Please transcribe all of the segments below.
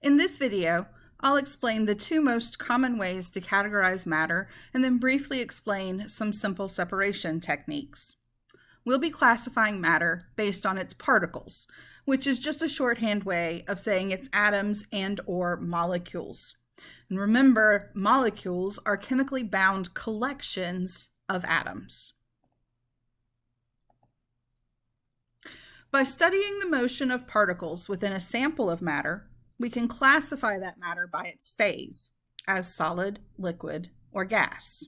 In this video, I'll explain the two most common ways to categorize matter and then briefly explain some simple separation techniques. We'll be classifying matter based on its particles, which is just a shorthand way of saying its atoms and or molecules. And remember, molecules are chemically bound collections of atoms. By studying the motion of particles within a sample of matter, we can classify that matter by its phase as solid, liquid, or gas.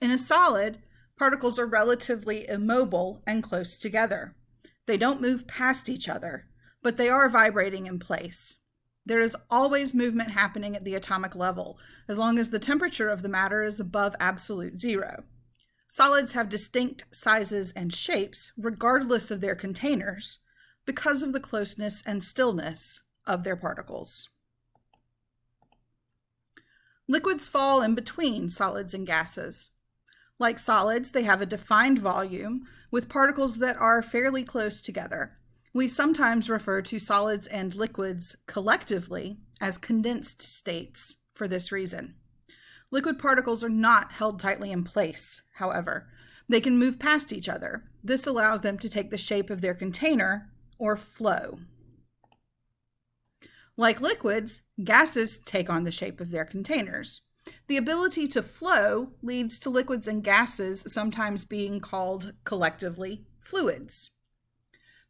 In a solid, particles are relatively immobile and close together. They don't move past each other, but they are vibrating in place. There is always movement happening at the atomic level, as long as the temperature of the matter is above absolute zero. Solids have distinct sizes and shapes, regardless of their containers, because of the closeness and stillness of their particles. Liquids fall in between solids and gases. Like solids, they have a defined volume with particles that are fairly close together. We sometimes refer to solids and liquids collectively as condensed states for this reason. Liquid particles are not held tightly in place, however. They can move past each other. This allows them to take the shape of their container or flow. Like liquids, gases take on the shape of their containers. The ability to flow leads to liquids and gases sometimes being called collectively fluids.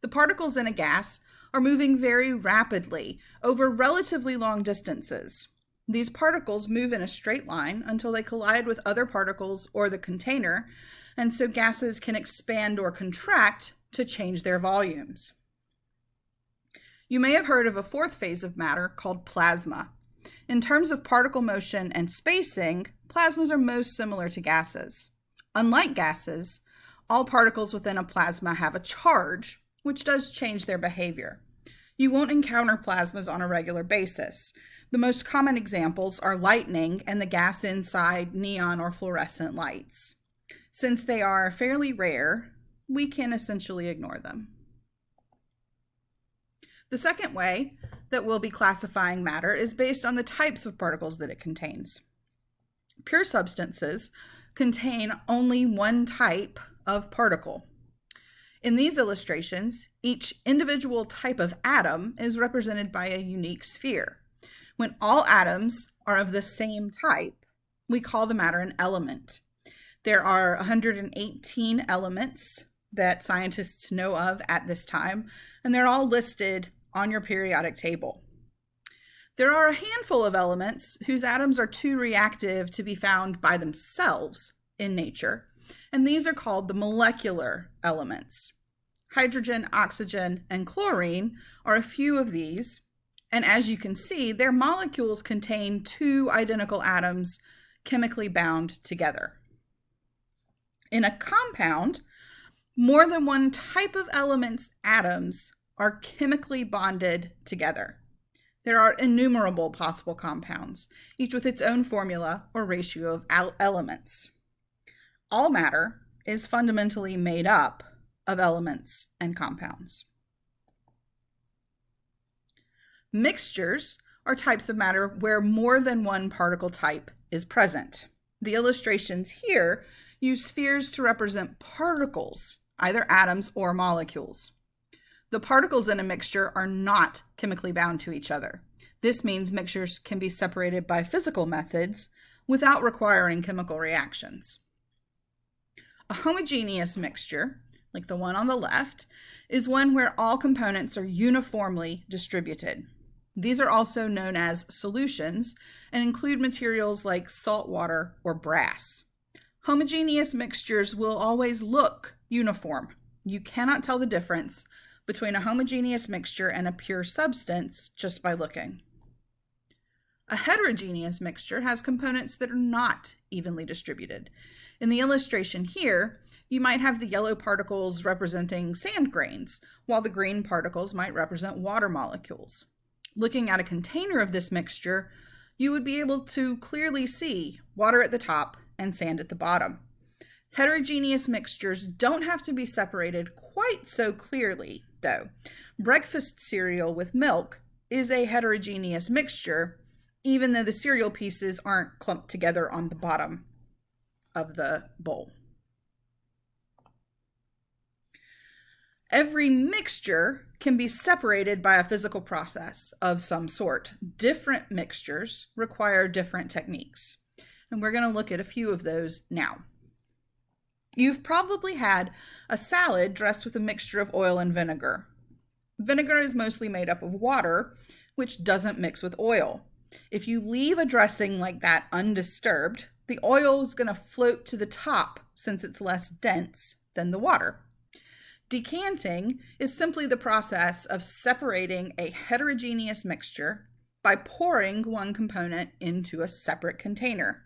The particles in a gas are moving very rapidly over relatively long distances. These particles move in a straight line until they collide with other particles or the container, and so gases can expand or contract to change their volumes. You may have heard of a fourth phase of matter called plasma. In terms of particle motion and spacing, plasmas are most similar to gases. Unlike gases, all particles within a plasma have a charge, which does change their behavior. You won't encounter plasmas on a regular basis. The most common examples are lightning and the gas inside neon or fluorescent lights. Since they are fairly rare, we can essentially ignore them. The second way that we'll be classifying matter is based on the types of particles that it contains. Pure substances contain only one type of particle. In these illustrations, each individual type of atom is represented by a unique sphere. When all atoms are of the same type, we call the matter an element. There are 118 elements that scientists know of at this time, and they're all listed on your periodic table. There are a handful of elements whose atoms are too reactive to be found by themselves in nature, and these are called the molecular elements. Hydrogen, oxygen, and chlorine are a few of these, and as you can see, their molecules contain two identical atoms chemically bound together. In a compound, more than one type of element's atoms are chemically bonded together. There are innumerable possible compounds, each with its own formula or ratio of elements. All matter is fundamentally made up of elements and compounds. Mixtures are types of matter where more than one particle type is present. The illustrations here use spheres to represent particles, either atoms or molecules. The particles in a mixture are not chemically bound to each other. This means mixtures can be separated by physical methods without requiring chemical reactions. A homogeneous mixture, like the one on the left, is one where all components are uniformly distributed. These are also known as solutions and include materials like salt water or brass. Homogeneous mixtures will always look uniform. You cannot tell the difference between a homogeneous mixture and a pure substance just by looking. A heterogeneous mixture has components that are not evenly distributed. In the illustration here, you might have the yellow particles representing sand grains, while the green particles might represent water molecules. Looking at a container of this mixture, you would be able to clearly see water at the top and sand at the bottom. Heterogeneous mixtures don't have to be separated quite so clearly, though. Breakfast cereal with milk is a heterogeneous mixture, even though the cereal pieces aren't clumped together on the bottom of the bowl. Every mixture can be separated by a physical process of some sort. Different mixtures require different techniques. And we're going to look at a few of those now. You've probably had a salad dressed with a mixture of oil and vinegar. Vinegar is mostly made up of water, which doesn't mix with oil. If you leave a dressing like that undisturbed, the oil is going to float to the top since it's less dense than the water. Decanting is simply the process of separating a heterogeneous mixture by pouring one component into a separate container.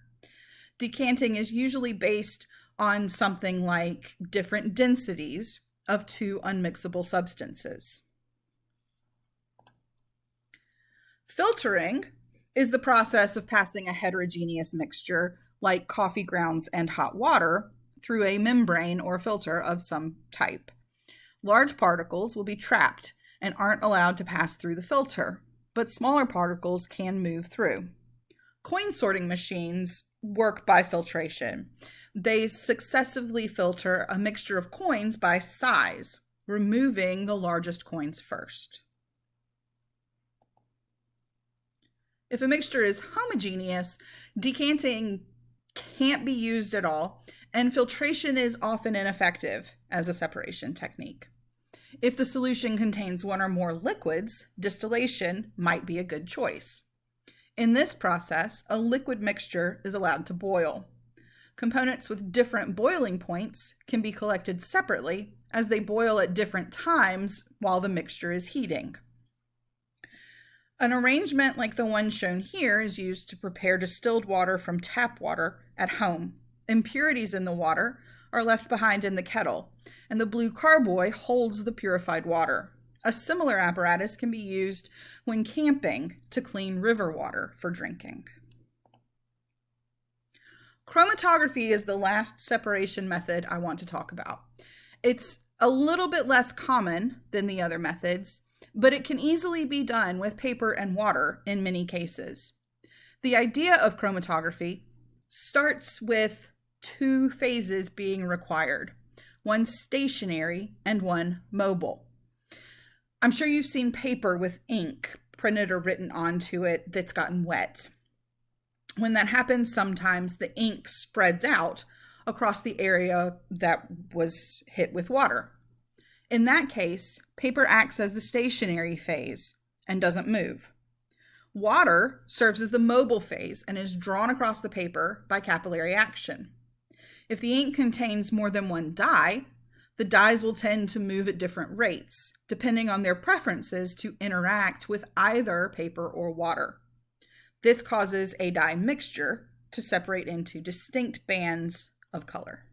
Decanting is usually based on something like different densities of two unmixable substances. Filtering is the process of passing a heterogeneous mixture like coffee grounds and hot water through a membrane or filter of some type large particles will be trapped and aren't allowed to pass through the filter, but smaller particles can move through. Coin sorting machines work by filtration. They successively filter a mixture of coins by size, removing the largest coins first. If a mixture is homogeneous, decanting can't be used at all, and filtration is often ineffective as a separation technique. If the solution contains one or more liquids, distillation might be a good choice. In this process, a liquid mixture is allowed to boil. Components with different boiling points can be collected separately as they boil at different times while the mixture is heating. An arrangement like the one shown here is used to prepare distilled water from tap water at home. Impurities in the water are left behind in the kettle, and the blue carboy holds the purified water. A similar apparatus can be used when camping to clean river water for drinking. Chromatography is the last separation method I want to talk about. It's a little bit less common than the other methods, but it can easily be done with paper and water in many cases. The idea of chromatography starts with two phases being required one stationary and one mobile. I'm sure you've seen paper with ink printed or written onto it that's gotten wet. When that happens, sometimes the ink spreads out across the area that was hit with water. In that case, paper acts as the stationary phase and doesn't move. Water serves as the mobile phase and is drawn across the paper by capillary action. If the ink contains more than one dye, the dyes will tend to move at different rates, depending on their preferences to interact with either paper or water. This causes a dye mixture to separate into distinct bands of color.